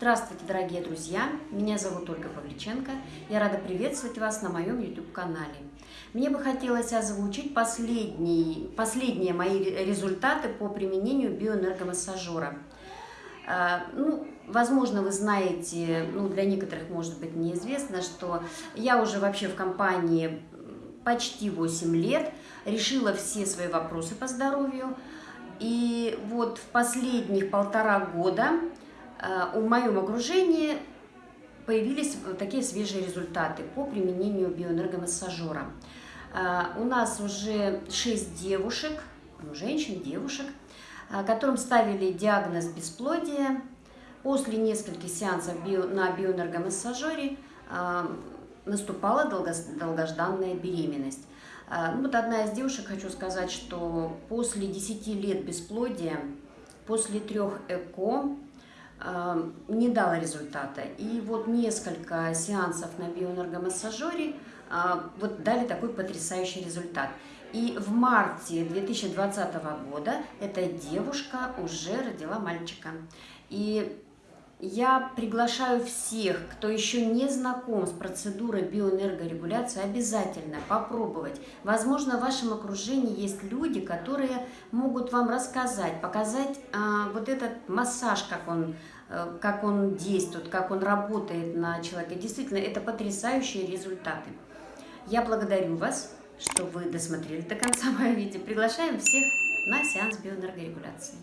Здравствуйте, дорогие друзья! Меня зовут Ольга Павличенко. Я рада приветствовать вас на моем YouTube-канале. Мне бы хотелось озвучить последние, последние мои результаты по применению биоэнергомассажера. А, ну, возможно, вы знаете, ну, для некоторых, может быть, неизвестно, что я уже вообще в компании почти 8 лет, решила все свои вопросы по здоровью. И вот в последних полтора года в моем окружении появились такие свежие результаты по применению биоэнергомассажера. Э, у нас уже 6 девушек, ну, женщин, девушек, э, которым ставили диагноз бесплодия. После нескольких сеансов на биоэнергомассажере наступала долгожданная беременность. Ну, вот одна из девушек, хочу сказать, что после 10 лет бесплодия, после трех ЭКО, не дала результата. И вот несколько сеансов на биоэнергомассажере а, вот дали такой потрясающий результат. И в марте 2020 года эта девушка уже родила мальчика. И я приглашаю всех, кто еще не знаком с процедурой биоэнергорегуляции, обязательно попробовать. Возможно, в вашем окружении есть люди, которые могут вам рассказать, показать а, вот этот массаж, как он, а, как он действует, как он работает на человека. Действительно, это потрясающие результаты. Я благодарю вас, что вы досмотрели до конца мое видео. Приглашаем всех на сеанс биоэнергорегуляции.